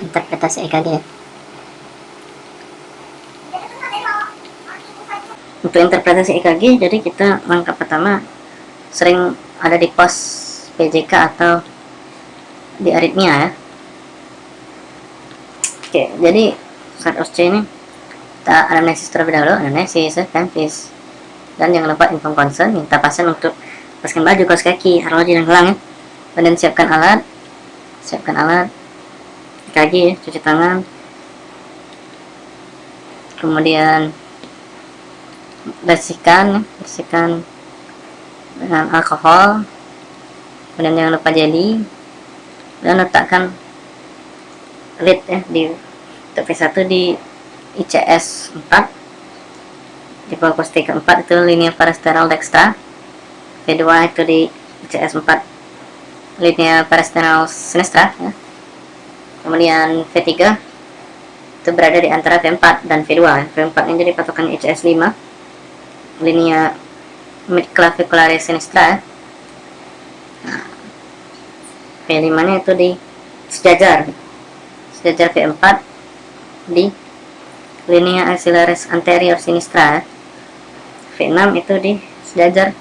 interpretasi EKG ya. Untuk interpretasi EKG, jadi kita langkah pertama sering ada di pos PJK atau di aritmia ya. Oke, jadi saat OSC ini kita anamnesis terlebih dahulu, anamnesis ya kan, dan jangan lupa inform concern, minta pasien untuk lepaskan baju, kaos kaki, arloji dan gelang ya. Kemudian siapkan alat, siapkan alat, ya, cuci tangan, kemudian bersihkan, bersihkan dengan alkohol, kemudian jangan lupa jelly, dan letakkan lid ya di untuk V1 di ICS 4 di fokus T4 itu linear parasternal dextra. V2 itu di ICS 4 linear parasternal sinistra ya. Kemudian V3 itu berada di antara V4 dan V2 ya. V4 ini jadi patokan ICS 5 linear mid clavicularis sinistra. Nah, V5 nya itu di sejajar sejajar V4 di linea axillaris anterior sinistra. V6 itu di sejajar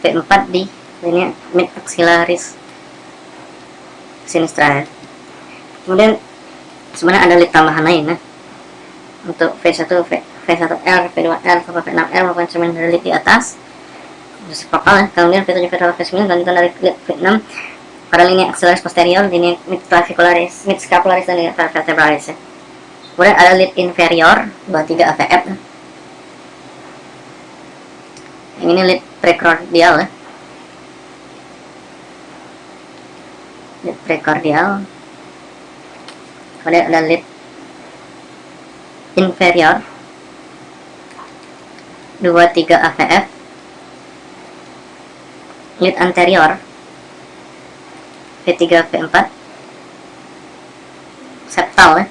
V4 di linea mid axillaris sinistra kemudian sebenarnya ada lid tambahan lain ya. Untuk V1 v, V1R V2R sampai V6R maupun semen dari lid di atas. Reciprocal ya. Kemudian V7 V8 V9 lanjutan dari lid V6 pada linea axillaris posterior linea mid clavicularis mid scapularis dan linea vertebralis ya. Kemudian ada lid inferior 23 AVF yang ini lid precordial ya. Lid precordial kemudian ada lid inferior. 23 AVF lid anterior. V3 V4 septal ya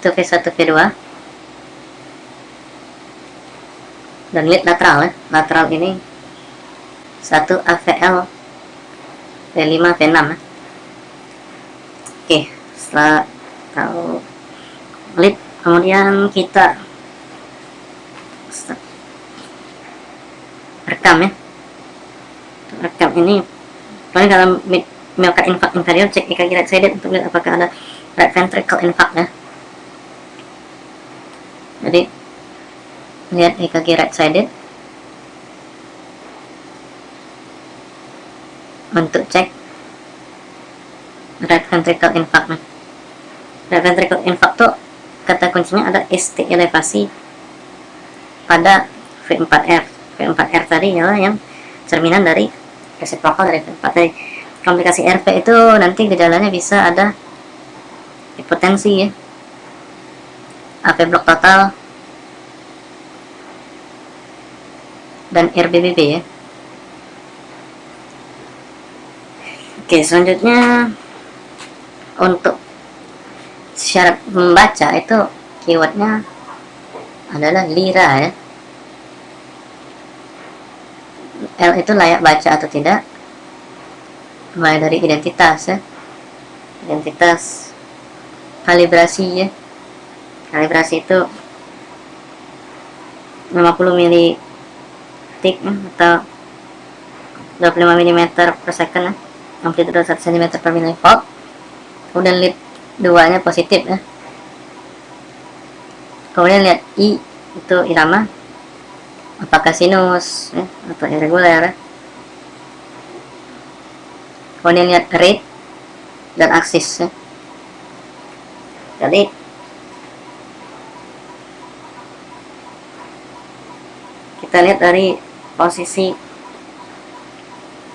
itu V1 V2 dan lid lateral ya lateral ini 1 AVL V5 V6 ya. Setelah tahu lid kemudian kita rekam ya. Rekam ini paling dalam myocardial infarct inferior cek EKG right sided untuk lihat apakah ada right ventricle infarct ya. Jadi lihat EKG right sided. Untuk cek right ventricle infarct right ventricle infarct tuh kata kuncinya ada ST elevasi pada V4R V4R tadi ya yang cerminan dari resiprokal dari V4 tadi komplikasi RV itu nanti gejalanya bisa ada hipotensi ya. AV blok total dan RBBB ya. Oke selanjutnya untuk syarat membaca itu keywordnya adalah lira ya. L itu layak baca atau tidak mulai dari identitas ya. Identitas kalibrasi ya. Kalibrasi itu 50 mili ya, atau 25 mm per second ya. Amplitude 1 cm per milivolt kemudian lead 2 nya positif ya kemudian lihat I itu irama apakah sinus ya, atau irregular ya. kemudian lihat rate dan aksis ya. jadi kita lihat dari posisi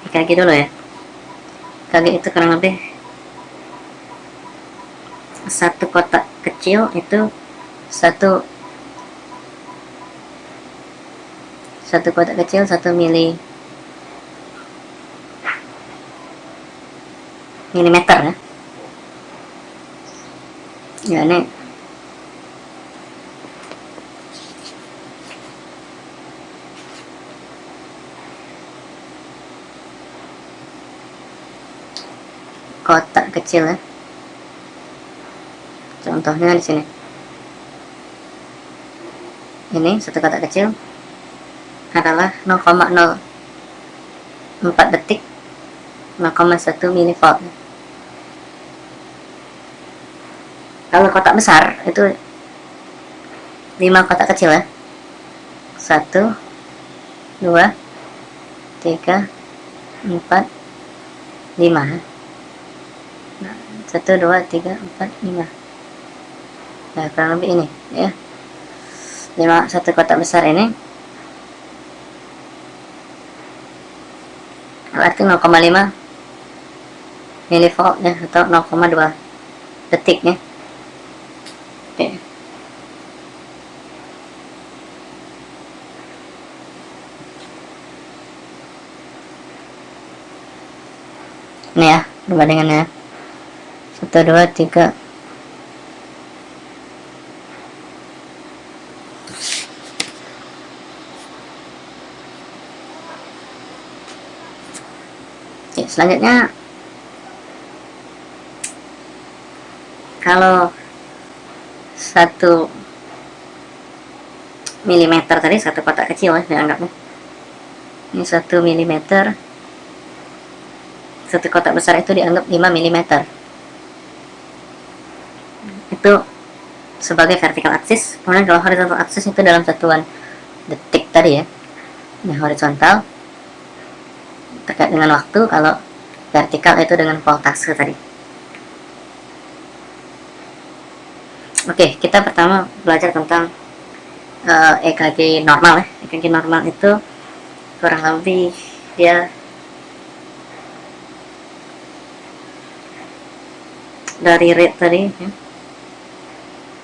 EKG dulu ya EKG itu kurang lebih satu kotak kecil itu satu satu kotak kecil satu mili milimeter ya. Ya ini. Kotak kecil ya contohnya di sini. Ini satu kotak kecil adalah 0,04 detik 0,1 milivolt. Kalau kotak besar itu 5 kotak kecil ya. 1 2 3 4 5 nah, 1 2 3 4 5 nah kurang lebih ini ya. 5 satu kotak besar ini. Berarti 0,5 milivolt ya atau 0,2 detik ya. Oke. Ini ya perbandingannya. 1 2 3 selanjutnya kalau satu milimeter tadi satu kotak kecil ya dianggapnya ini satu milimeter. Satu kotak besar itu dianggap 5 milimeter. Itu sebagai vertical axis kemudian kalau horizontal axis itu dalam satuan detik tadi ya. Ini horizontal terkait dengan waktu kalau vertikal itu dengan voltase tadi. Oke kita pertama belajar tentang uh, eh, EKG normal ya. EKG normal itu kurang lebih dia dari rate tadi ya.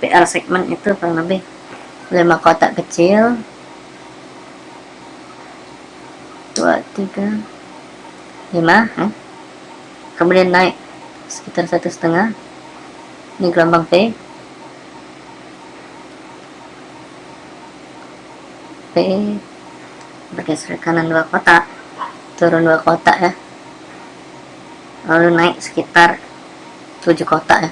PL segmen itu kurang lebih 5 kotak kecil. 2, 3 5 eh. kemudian naik sekitar satu setengah. Ini gelombang P. P. Bergeser kanan dua kotak. Turun dua kotak ya. Lalu naik sekitar 7 kotak ya.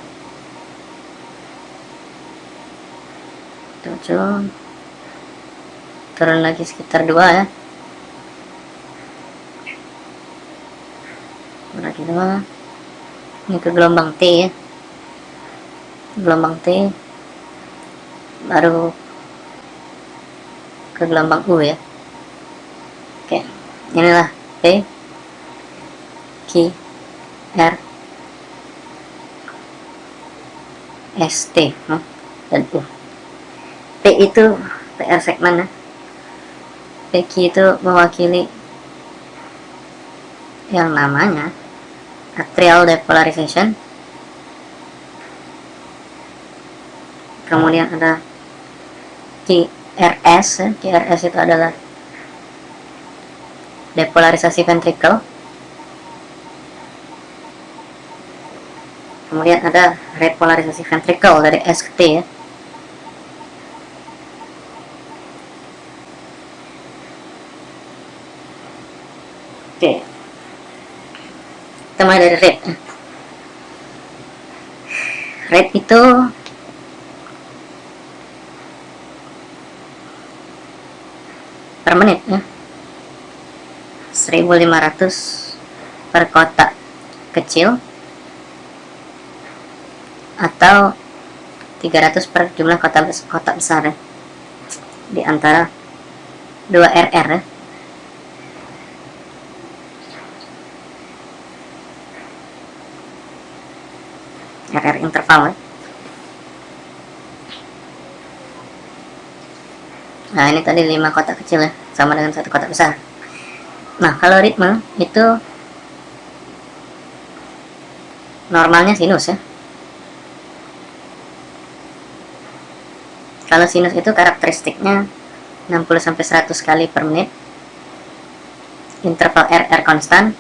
7 turun lagi sekitar dua ya lagi dua ini ke gelombang T ya. Gelombang T baru ke gelombang U ya. Oke inilah P Q R S T dan U. P itu PR segmen ya. PQ itu mewakili yang namanya atrial depolarization. Kemudian ada QRS QRS itu adalah depolarisasi ventricle. Kemudian ada repolarisasi ventricle dari S ke T ya. Oke mulai dari rate rate itu per menit ya. 1500 per kotak kecil atau 300 per jumlah kotak kotak besar ya. Di antara 2 RR ya RR interval ya. Nah ini tadi 5 kotak kecil ya Sama dengan satu kotak besar. Nah kalau ritme itu Normalnya sinus ya. Kalau sinus itu karakteristiknya 60-100 kali per menit. Interval RR konstan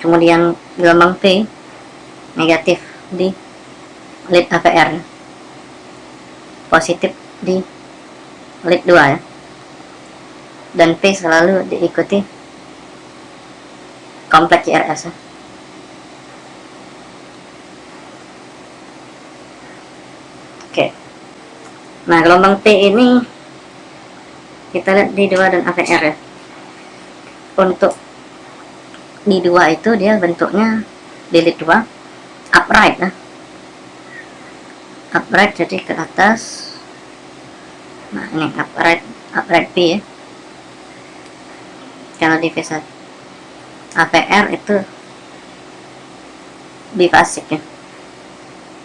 kemudian gelombang P negatif di lead AVR positif di lead 2 ya dan P selalu diikuti kompleks IRS ya. Oke. Nah, gelombang P ini kita lihat di 2 dan AVR ya. Untuk di 2 itu dia bentuknya delete 2 upright ya. Upright jadi ke atas. Nah, ini upright upright P ya. Kalau di V1 AVR itu bifasik ya.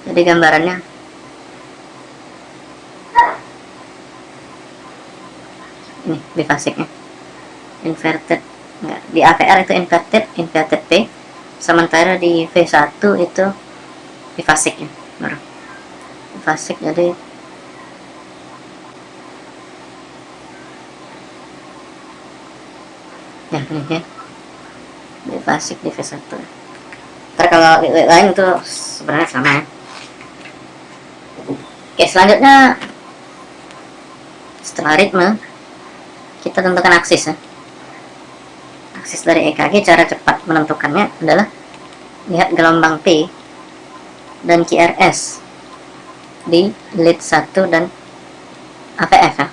Jadi gambarannya ini bifasiknya inverted enggak di AVR itu inverted inverted P. Sementara di V1 itu bifasiknya baru. Bifasik jadi ya ini ya bifasik di V1 ntar kalau lain itu sebenarnya sama ya. Oke selanjutnya setelah ritme kita tentukan aksis ya. Aksis dari EKG cara cepat menentukannya adalah lihat gelombang P dan QRS di lead 1 dan APF ya.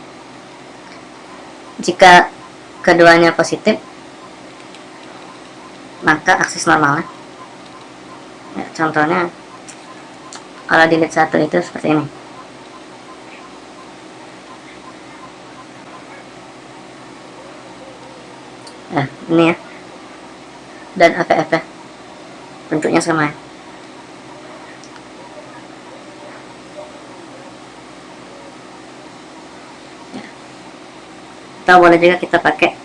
jika keduanya positif maka aksis normal ya. ya contohnya kalau di lead 1 itu seperti ini nah ini ya. Dan APF ya. Bentuknya sama ya. Atau boleh juga kita pakai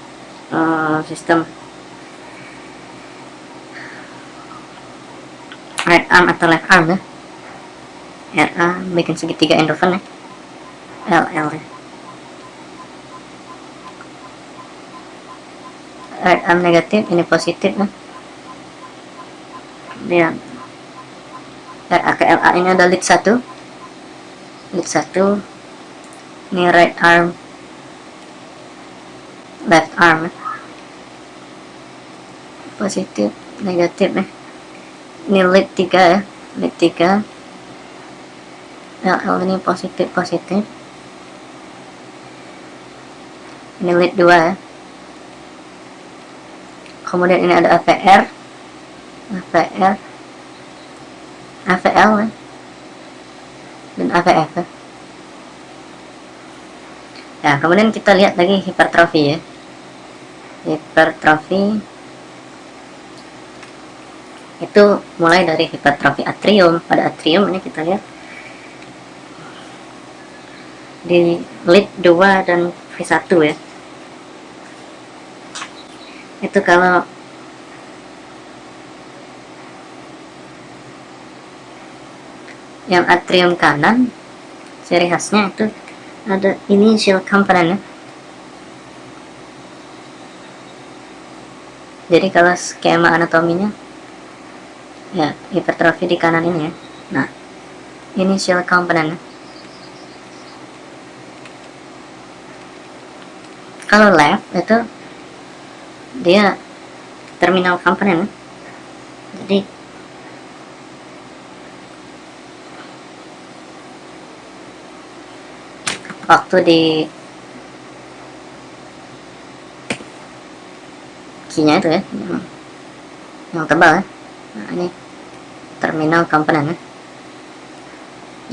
uh, sistem. Right arm atau left arm ya. RA bikin segitiga endorphin ya. LL ya right arm negatif ini positif kan dia. RA ke LA ini ada lead 1 lead 1 ini right arm. Left arm positif negatif nih ini lead 3 ya. Lead 3 LL ini positif positif. Ini lead 2 ya kemudian ini ada AVR AVR AVL ya. dan AVF ya kemudian kita lihat lagi hipertrofi ya. Hipertrofi. Itu mulai dari hipertrofi atrium. Pada atrium ini kita lihat. Di lead 2 dan V1 ya itu kalau yang atrium kanan ciri khasnya itu ada initial component ya. jadi kalau skema anatominya ya hipertrofi di kanan ini ya nah initial component ya. kalau left itu dia terminal komponen jadi waktu di kinya itu ya yang, yang tebal ya. Nah ini terminal komponen ya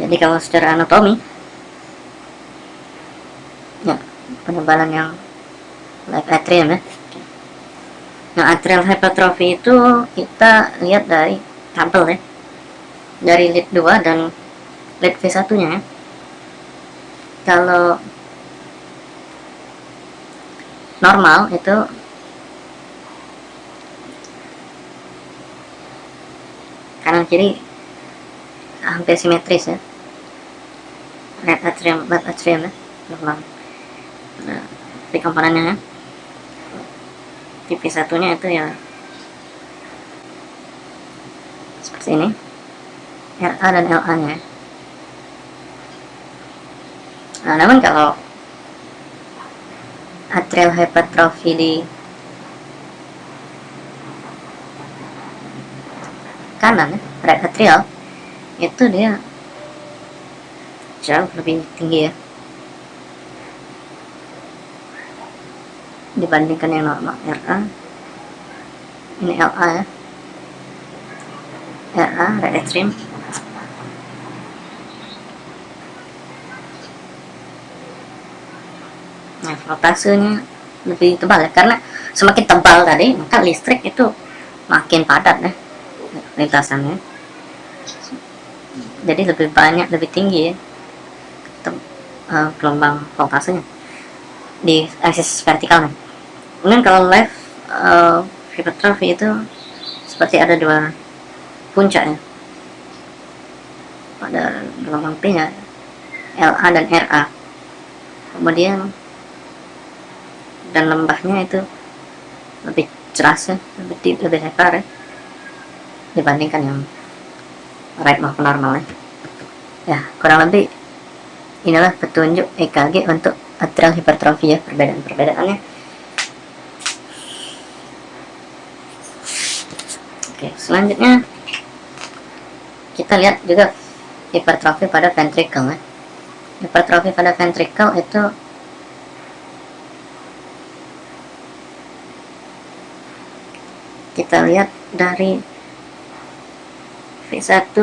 jadi kalau secara anatomi ya penebalan yang left atrium ya atrial hypertrophy itu kita lihat dari tabel ya. Dari lead 2 dan lead V1-nya ya. Kalau normal itu kanan kiri hampir simetris ya. Right atrium, left atrium ya. Normal. Nah, komponennya ya tipe satunya itu ya seperti ini. RA dan LA nya. Nah namun kalau atrial hypertrophy di kanan right atrial itu dia jauh lebih tinggi ya dibandingkan yang normal RA ini LA ya. RA right atrium nah voltasenya lebih tebal ya karena semakin tebal tadi maka listrik itu makin padat ya lintasannya. Jadi lebih banyak lebih tinggi ya uh, gelombang voltasenya di aksis vertikal kemudian kalau left uh, hypertrophy itu seperti ada dua puncak ya pada gelombang P nya LA dan RA kemudian dan lembahnya itu lebih ceras ya lebih deep, lebih lebar ya dibandingkan yang right maupun normal ya. Ya kurang lebih inilah petunjuk EKG untuk atrial hipertrofi ya perbedaan-perbedaannya oke selanjutnya kita lihat juga hipertrofi pada ventricle ya. Hipertrofi pada ventricle itu kita lihat dari V1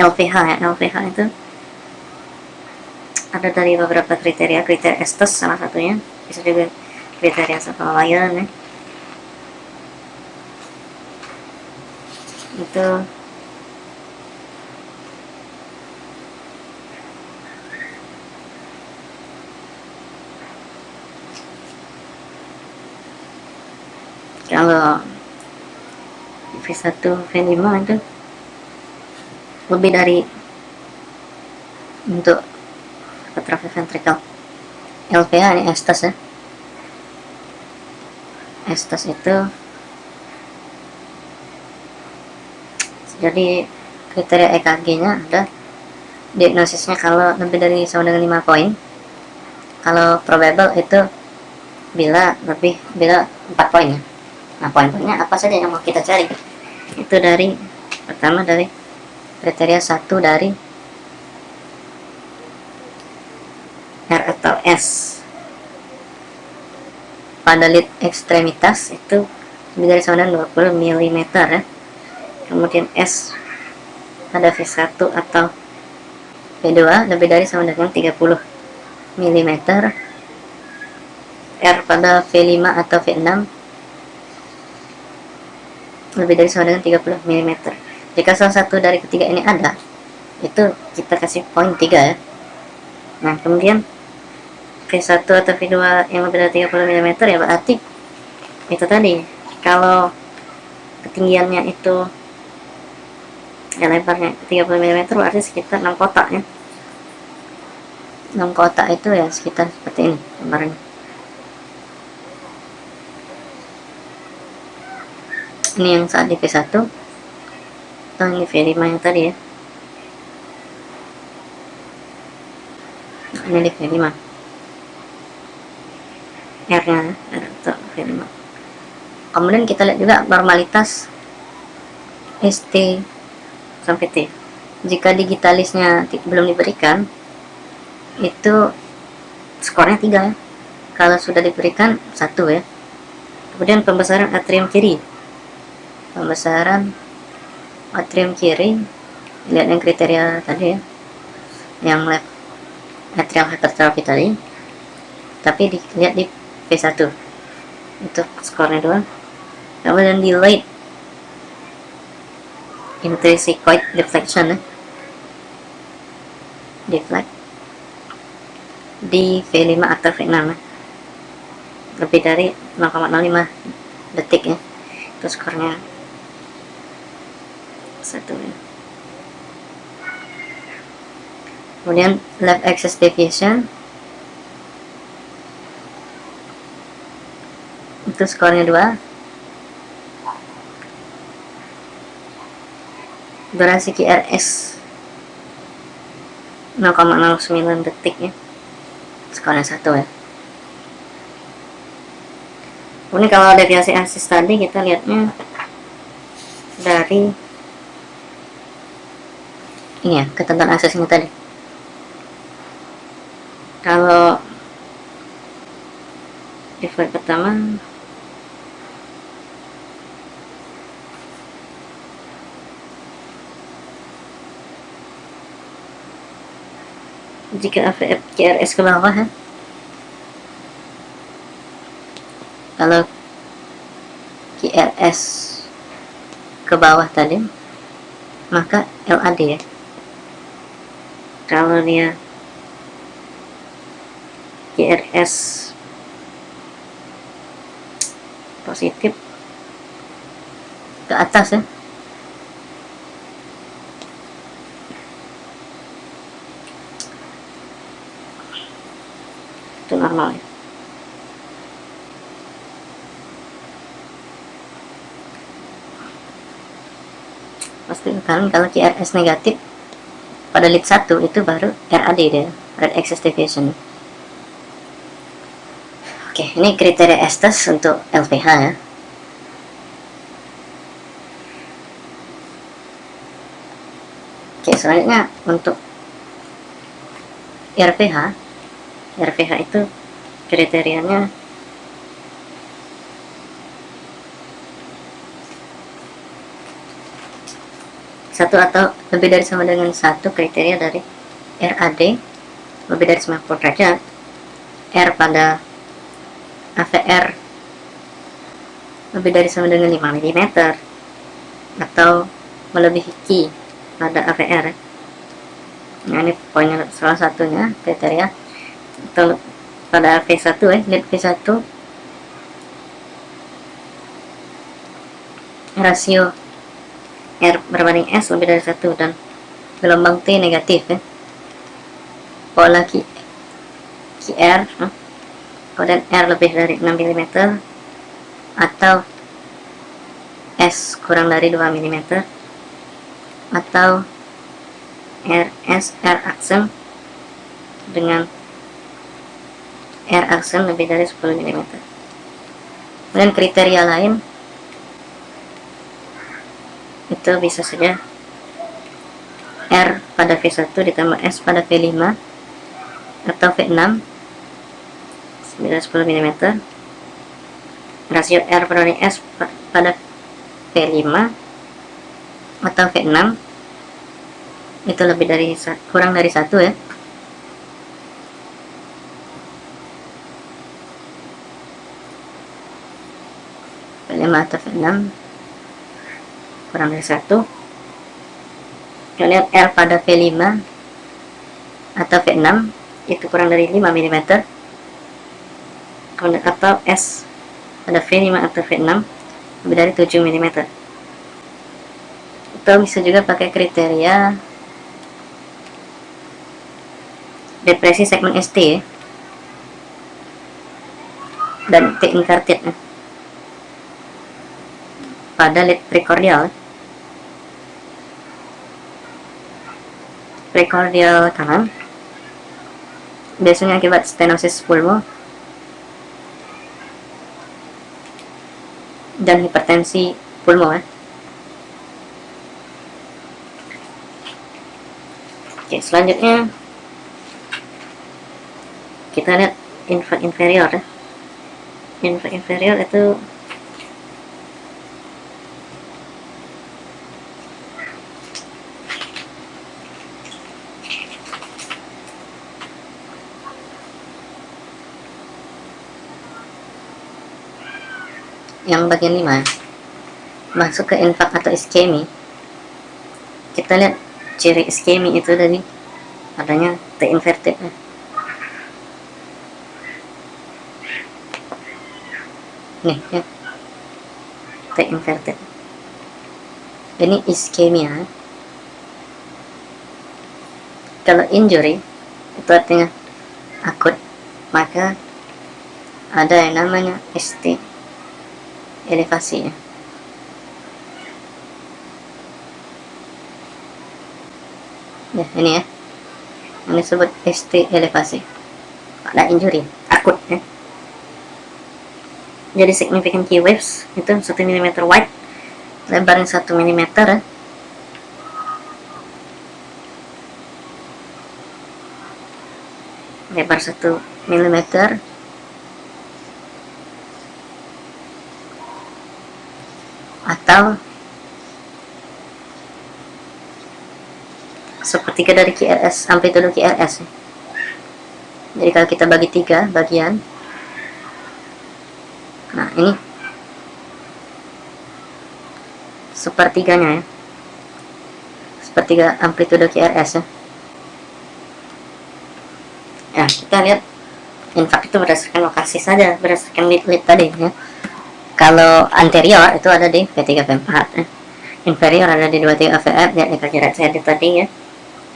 LVH ya LVH itu ada dari beberapa kriteria kriteria Estes salah satunya. Bisa juga kriteria Savalian ya itu kalau V1 V5 itu lebih dari untuk atrofi ventricle LPA ini estes ya. Estes itu jadi kriteria EKG nya ada diagnosisnya kalau lebih dari sama dengan 5 poin kalau probable itu bila lebih bila 4 poin ya Nah, poin-poinnya apa saja yang mau kita cari? Itu dari pertama dari kriteria satu dari R atau S. Pada lid ekstremitas itu lebih dari sama dengan 20 mm ya. Kemudian S pada V1 atau V2 lebih dari sama dengan 30 mm. R pada V5 atau V6 lebih dari sama dengan 30 mm jika salah satu dari ketiga ini ada itu kita kasih poin 3 ya nah kemudian V1 atau V2 yang lebih dari 30 mm ya berarti itu tadi kalau ketinggiannya itu ya lebarnya 30 mm berarti sekitar 6 kotak ya. 6 kotak itu ya sekitar seperti ini lebarnya ini yang saat di V1 atau ini V5 yang tadi ya. Ini di V5 R nya R atau V5 kemudian kita lihat juga normalitas ST sampai jika digitalisnya belum diberikan itu skornya 3 ya. Kalau sudah diberikan satu ya. Kemudian pembesaran atrium kiri. Pembesaran atrium kiri lihat yang kriteria tadi ya. Yang left atrial hypertrophy tadi. Tapi dilihat di V1 untuk skornya doang. Kemudian di late intrinsicoid deflection ya deflect. Di V5 atau V6 ya. lebih dari 0,05 detik ya. Itu skornya satu ya. Kemudian left axis deviation. Itu skornya 2 durasi QRS 0,09 detik ya. Skornya satu ya. Ini kalau deviasi axis tadi kita lihatnya dari ini ya ketentuan aksesnya tadi. Kalau default pertama jika KRS ke bawah ya kalau QRS ke bawah tadi maka LAD ya. Kalau dia QRS positif ke atas ya itu normal ya pastikan kalau QRS negatif pada lead 1 itu baru RAD dia Red Access Deviation. Oke ini kriteria Estes untuk LPH ya. Oke selanjutnya untuk RPH RPH itu kriterianya satu atau lebih dari sama dengan satu kriteria dari RAD lebih dari 90 derajat. R pada AVR lebih dari sama dengan 5 mm atau melebihi Q pada AVR nah ini poinnya salah satunya kriteria. Atau pada V1 ya lead V1 rasio R berbanding S lebih dari satu dan gelombang T negatif ya. Pola Q, QR kemudian R lebih dari 6 mm atau S kurang dari 2 mm atau RS R aksen dengan R aksen lebih dari 10 mm kemudian kriteria lain itu bisa saja. R pada V1 ditambah S pada V5 atau V6 10 mm rasio R pada S pada V5 atau V6 itu lebih dari kurang dari satu ya. V5 atau V6 kurang dari satu kemudian R pada V5 atau V6 itu kurang dari 5 mm atau S pada V5 atau V6 lebih dari 7 mm atau bisa juga pakai kriteria depresi segmen ST ya. dan T inverted ya. Pada lead precordial precordial kanan biasanya akibat stenosis pulmo dan hipertensi pulmo ya. Oke, selanjutnya kita lihat inferior ya. Inferior itu yang bagian 5 masuk ke infak atau iskemi. Kita lihat ciri iskemi itu dari adanya T inverted nih ya. T inverted ini iskemia kalau injury itu artinya akut. Maka ada yang namanya ST elevasinya. Ya ini ya. Ini disebut ST elevasi. Ada injury akut ya. Jadi significant key waves itu 1 mm wide lebarnya 1 mm ya. Lebar 1 mm atau sepertiga dari QRS amplitude QRS jadi kalau kita bagi tiga bagian. Nah ini. Sepertiganya ya. Sepertiga amplitude QRS ya. Ya kita lihat. Infak itu berdasarkan lokasi saja berdasarkan lead-lead tadi ya kalau anterior itu ada di V3 V4 ya. inferior ada di 23 VF ya kita saya tadi ya.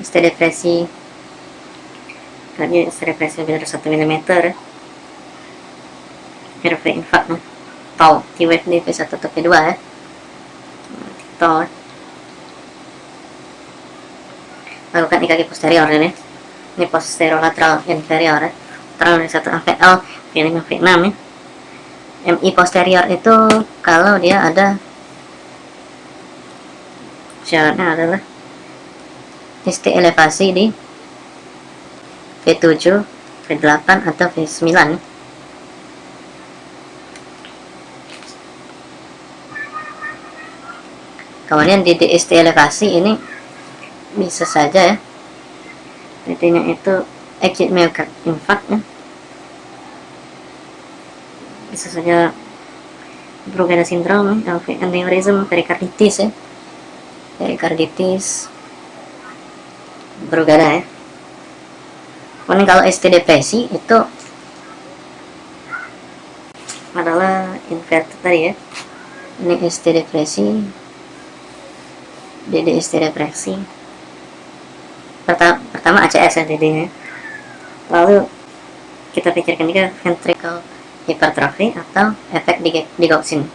ST depresi. Kali ST depresi lebih dari 1 mm RV infak nah. tau T-wave di V1 atau V2 ya. Tau. Lakukan IKG posterior ini. Ini posterior lateral inferior ya. Lateral dari 1 AVL V5 V6 ya MI posterior itu kalau dia ada syaratnya adalah ST elevasi di V7, V8 atau V9 kemudian di DST elevasi ini bisa saja ya PT nya itu acute myocard infarct ya saja Brugada syndrome, aneurysm, perikarditis ya. Perikarditis. Bergada ya. Kemudian kalau ST depresi itu adalah inverted tadi ya. Ini ST depresi DD ST depresi. Pertama, pertama ACS ya DD ya. Lalu kita pikirkan juga ventricle hypertrophy atau efek digoxin